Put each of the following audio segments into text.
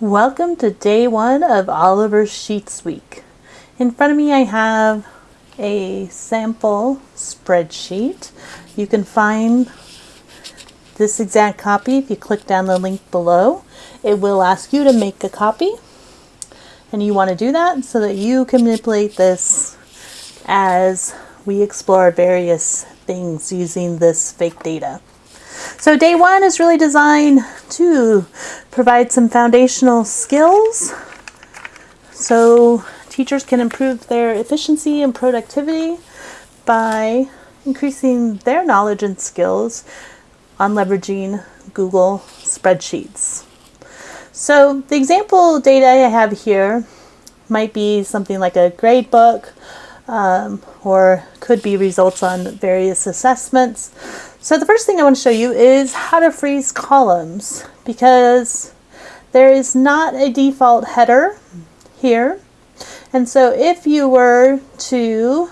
Welcome to day one of Oliver's Sheets Week. In front of me I have a sample spreadsheet. You can find this exact copy if you click down the link below. It will ask you to make a copy and you want to do that so that you can manipulate this as we explore various things using this fake data. So day one is really designed to provide some foundational skills so teachers can improve their efficiency and productivity by increasing their knowledge and skills on leveraging Google spreadsheets. So the example data I have here might be something like a grade book um, or could be results on various assessments. So the first thing I want to show you is how to freeze columns because there is not a default header here. And so if you were to,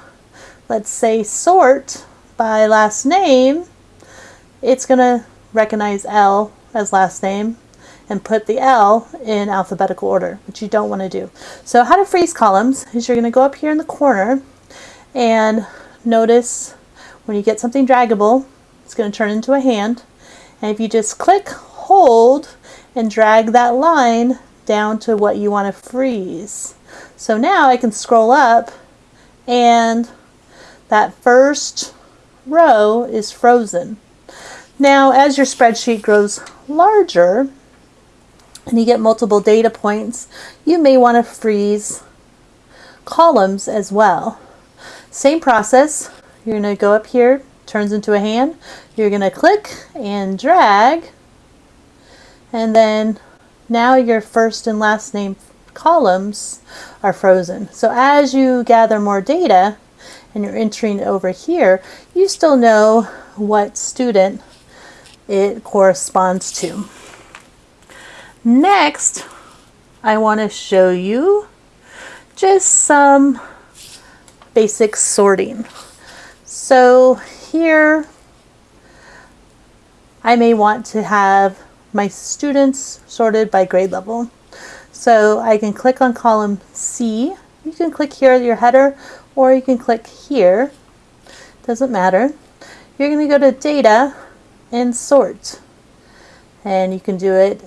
let's say, sort by last name, it's going to recognize L as last name and put the L in alphabetical order, which you don't want to do. So how to freeze columns is you're going to go up here in the corner and notice when you get something draggable, it's going to turn into a hand. And if you just click, hold, and drag that line down to what you want to freeze. So now I can scroll up and that first row is frozen. Now as your spreadsheet grows larger and you get multiple data points, you may want to freeze columns as well. Same process, you're going to go up here turns into a hand. You're going to click and drag and then now your first and last name columns are frozen. So as you gather more data and you're entering over here, you still know what student it corresponds to. Next, I want to show you just some basic sorting. So here I may want to have my students sorted by grade level. So I can click on column C. You can click here your header or you can click here. Doesn't matter. You're going to go to data and sort. And you can do it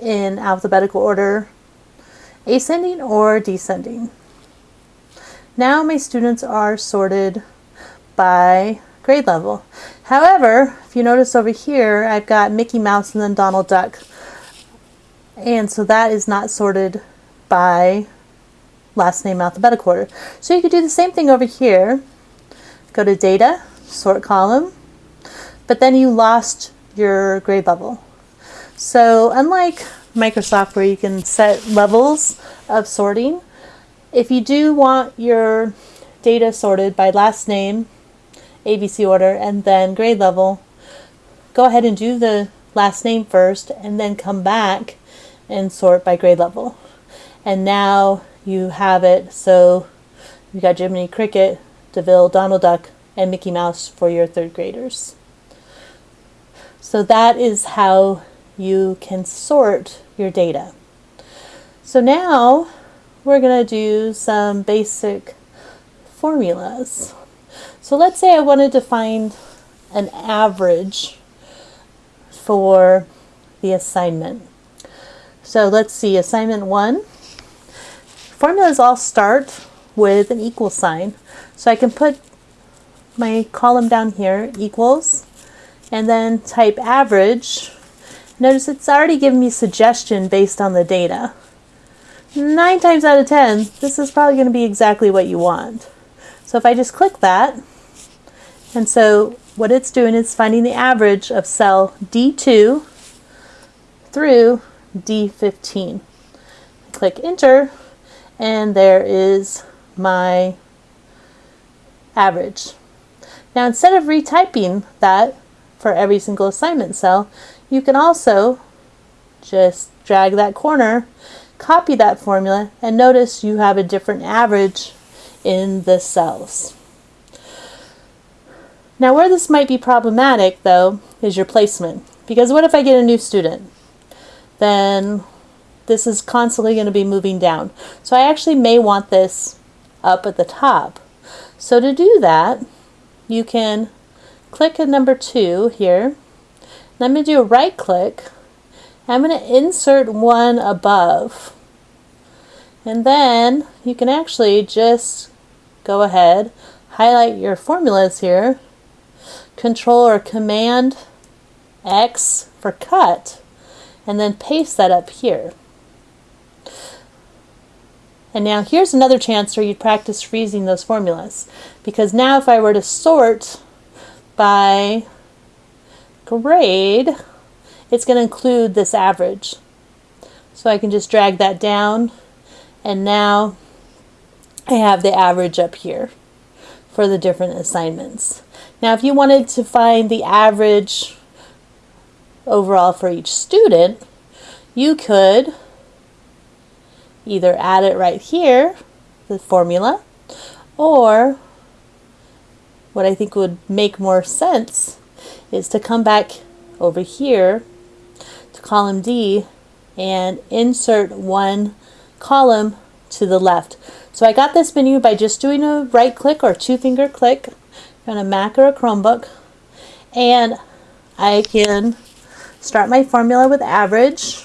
in alphabetical order, ascending or descending. Now my students are sorted by grade level. However, if you notice over here, I've got Mickey Mouse and then Donald Duck. And so that is not sorted by last name alphabetical order. So you could do the same thing over here. Go to data, sort column, but then you lost your grade level. So unlike Microsoft where you can set levels of sorting, if you do want your data sorted by last name ABC order and then grade level, go ahead and do the last name first and then come back and sort by grade level. And now you have it so you got Jiminy Cricket, DeVille, Donald Duck, and Mickey Mouse for your third graders. So that is how you can sort your data. So now we're going to do some basic formulas. So let's say I wanted to find an average for the assignment. So let's see, assignment one. Formulas all start with an equal sign. So I can put my column down here, equals, and then type average. Notice it's already given me suggestion based on the data. Nine times out of 10, this is probably going to be exactly what you want. So if I just click that, and so what it's doing is finding the average of cell D2 through D15. Click enter, and there is my average. Now instead of retyping that for every single assignment cell, you can also just drag that corner, copy that formula, and notice you have a different average in the cells. Now where this might be problematic though is your placement because what if I get a new student? Then this is constantly going to be moving down. So I actually may want this up at the top. So to do that, you can click a number two here. And I'm going to do a right click. I'm going to insert one above. And then you can actually just go ahead, highlight your formulas here, control or command X for cut, and then paste that up here. And now here's another chance where you'd practice freezing those formulas. Because now if I were to sort by grade, it's going to include this average. So I can just drag that down and now I have the average up here for the different assignments. Now if you wanted to find the average overall for each student, you could either add it right here, the formula, or what I think would make more sense is to come back over here to column D and insert one column to the left. So I got this menu by just doing a right click or two finger click on a Mac or a Chromebook and I can start my formula with average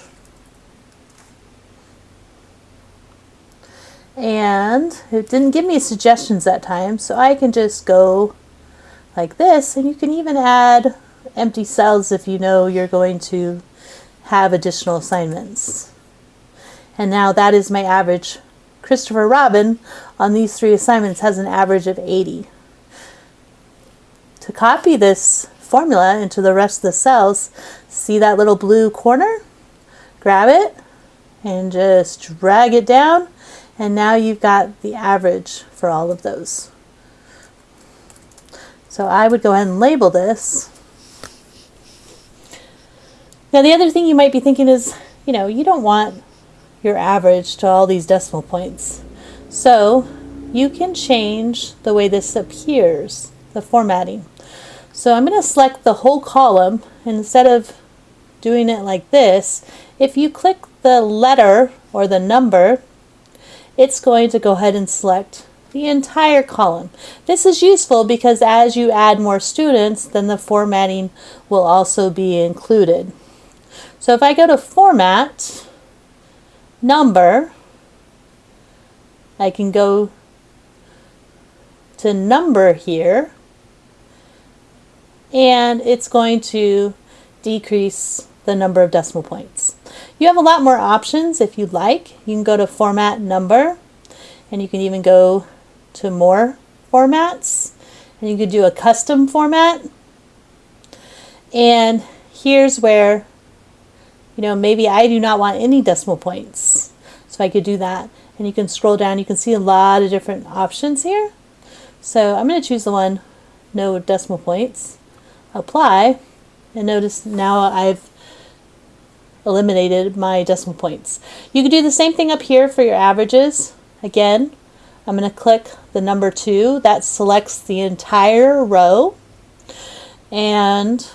and it didn't give me suggestions that time so I can just go like this and you can even add empty cells if you know you're going to have additional assignments. And now that is my average. Christopher Robin on these three assignments has an average of 80. To copy this formula into the rest of the cells, see that little blue corner? Grab it and just drag it down and now you've got the average for all of those. So I would go ahead and label this. Now the other thing you might be thinking is, you know, you don't want your average to all these decimal points. So you can change the way this appears, the formatting. So I'm going to select the whole column instead of doing it like this. If you click the letter or the number it's going to go ahead and select the entire column. This is useful because as you add more students, then the formatting will also be included. So if I go to Format, Number, I can go to Number here, and it's going to decrease the number of decimal points. You have a lot more options if you'd like. You can go to format number and you can even go to more formats and you could do a custom format. And here's where, you know, maybe I do not want any decimal points. So I could do that. And you can scroll down, you can see a lot of different options here. So I'm going to choose the one, no decimal points, apply, and notice now I've eliminated my decimal points. You can do the same thing up here for your averages. Again, I'm going to click the number 2. That selects the entire row. And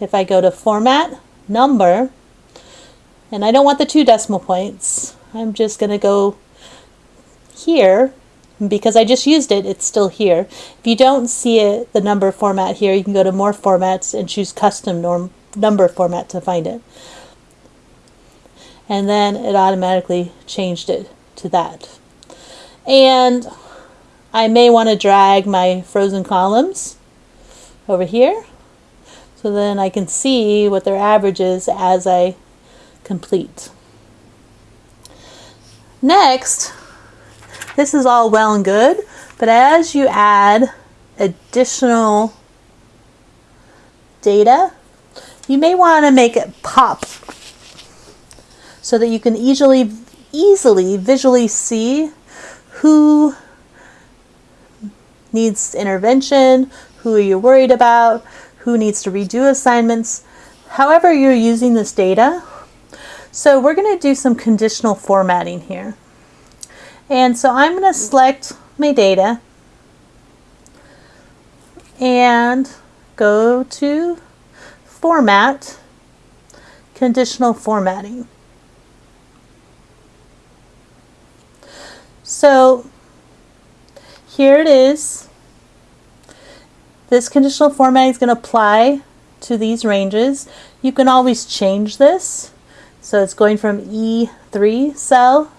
if I go to Format, Number, and I don't want the two decimal points, I'm just going to go here. Because I just used it, it's still here. If you don't see it, the number format here, you can go to More Formats and choose Custom norm, Number Format to find it and then it automatically changed it to that. And I may want to drag my frozen columns over here so then I can see what their average is as I complete. Next, this is all well and good, but as you add additional data, you may want to make it pop so that you can easily, easily visually see who needs intervention, who are you worried about, who needs to redo assignments, however you're using this data. So we're going to do some conditional formatting here. And so I'm going to select my data and go to Format, Conditional Formatting. So here it is. This conditional formatting is going to apply to these ranges. You can always change this. So it's going from E3 cell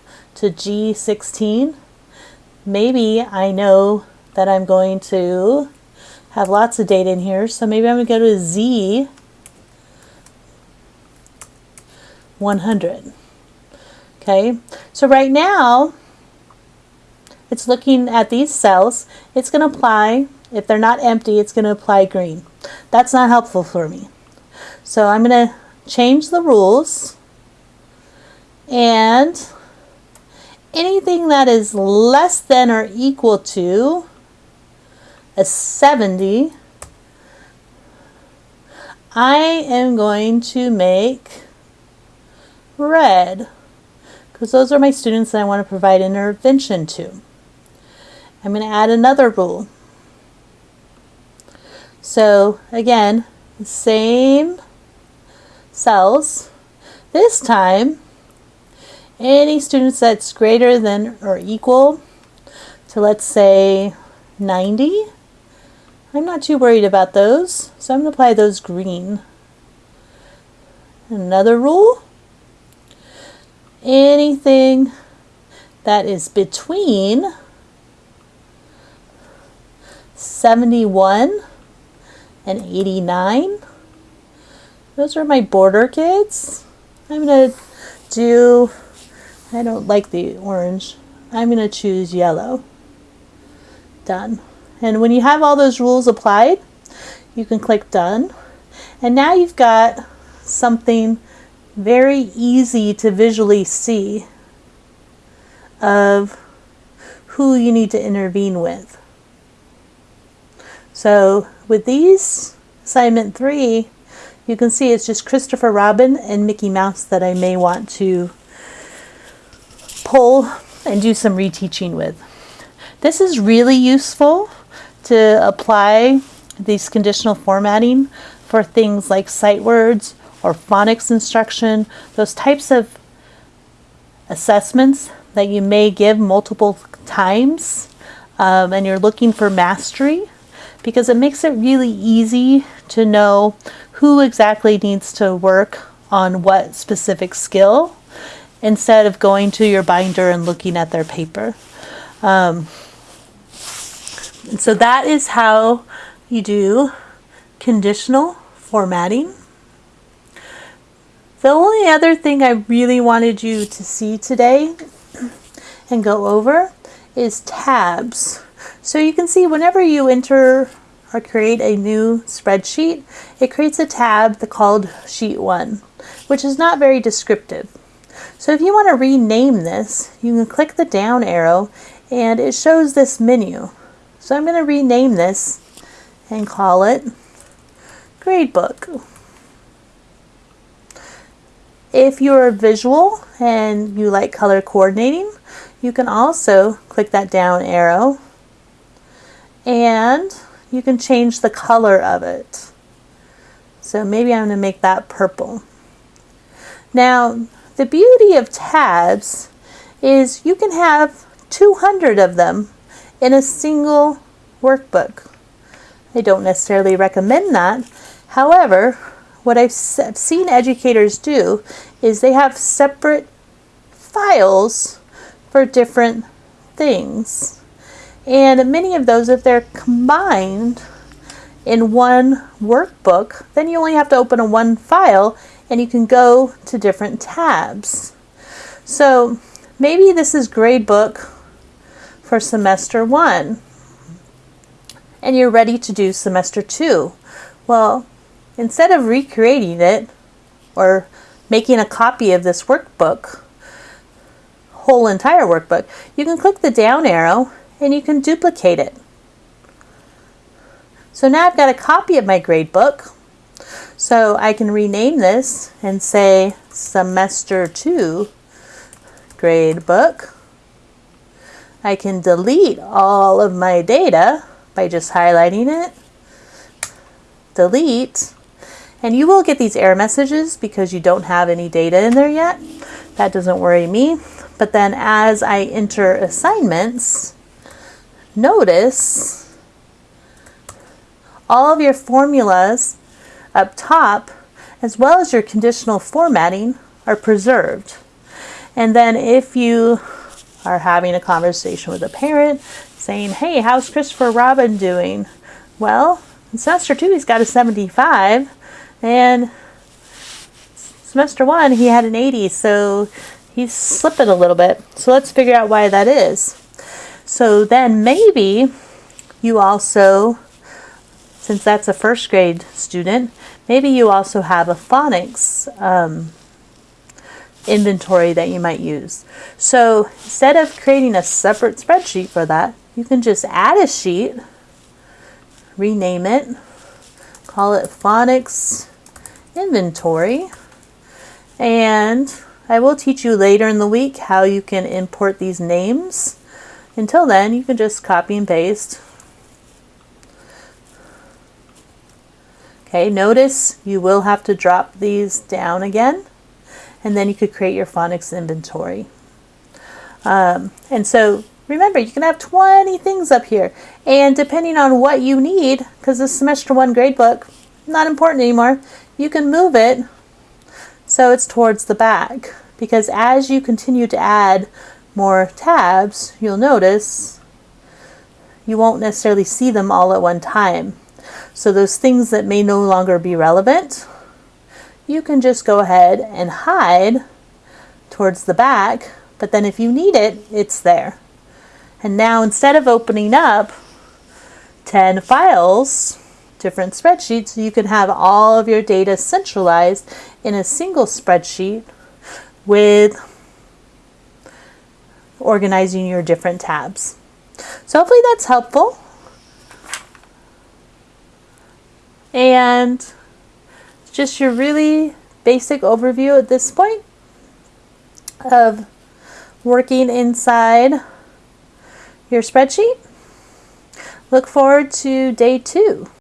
to G16. Maybe I know that I'm going to have lots of data in here. So maybe I'm going to go to Z 100. Okay, so right now it's looking at these cells. It's going to apply, if they're not empty, it's going to apply green. That's not helpful for me. So I'm going to change the rules and anything that is less than or equal to a 70, I am going to make red because those are my students that I want to provide intervention to. I'm going to add another rule. So again, same cells. This time, any students that's greater than or equal to let's say 90, I'm not too worried about those. So I'm to apply those green. Another rule, anything that is between 71 and 89. Those are my border kids. I'm to do, I don't like the orange. I'm going to choose yellow. Done. And when you have all those rules applied, you can click done. And now you've got something very easy to visually see of who you need to intervene with. So with these, assignment three, you can see it's just Christopher Robin and Mickey Mouse that I may want to pull and do some reteaching with. This is really useful to apply these conditional formatting for things like sight words or phonics instruction, those types of assessments that you may give multiple times um, and you're looking for mastery because it makes it really easy to know who exactly needs to work on what specific skill instead of going to your binder and looking at their paper. Um, so that is how you do conditional formatting. The only other thing I really wanted you to see today and go over is tabs. So you can see whenever you enter or create a new spreadsheet, it creates a tab called Sheet 1, which is not very descriptive. So if you want to rename this, you can click the down arrow and it shows this menu. So I'm going to rename this and call it Gradebook. If you're visual and you like color coordinating, you can also click that down arrow and you can change the color of it. So maybe I'm going to make that purple. Now, the beauty of tabs is you can have 200 of them in a single workbook. I don't necessarily recommend that. However, what I've seen educators do is they have separate files for different things. And many of those, if they're combined in one workbook, then you only have to open a one file and you can go to different tabs. So maybe this is gradebook for semester one and you're ready to do semester two. Well, instead of recreating it or making a copy of this workbook, whole entire workbook, you can click the down arrow and you can duplicate it. So now I've got a copy of my grade book. So I can rename this and say semester two grade book. I can delete all of my data by just highlighting it. Delete. And you will get these error messages because you don't have any data in there yet. That doesn't worry me But then as I enter assignments, notice all of your formulas up top, as well as your conditional formatting, are preserved. And then if you are having a conversation with a parent saying, hey, how's Christopher Robin doing? Well, in semester two, he's got a 75, and semester one, he had an 80, so he's slipping a little bit. So let's figure out why that is. So then maybe you also since that's a first grade student, maybe you also have a phonics um, inventory that you might use. So instead of creating a separate spreadsheet for that, you can just add a sheet, rename it, call it phonics inventory, and I will teach you later in the week how you can import these names. Until then, you can just copy and paste Okay, notice you will have to drop these down again and then you could create your phonics inventory. Um, and so remember, you can have 20 things up here and depending on what you need, because this semester one gradebook, not important anymore, you can move it so it's towards the back because as you continue to add more tabs, you'll notice you won't necessarily see them all at one time. So those things that may no longer be relevant, you can just go ahead and hide towards the back, but then if you need it, it's there. And now instead of opening up 10 files, different spreadsheets, you can have all of your data centralized in a single spreadsheet with organizing your different tabs. So hopefully that's helpful. And just your really basic overview at this point of working inside your spreadsheet. Look forward to day two.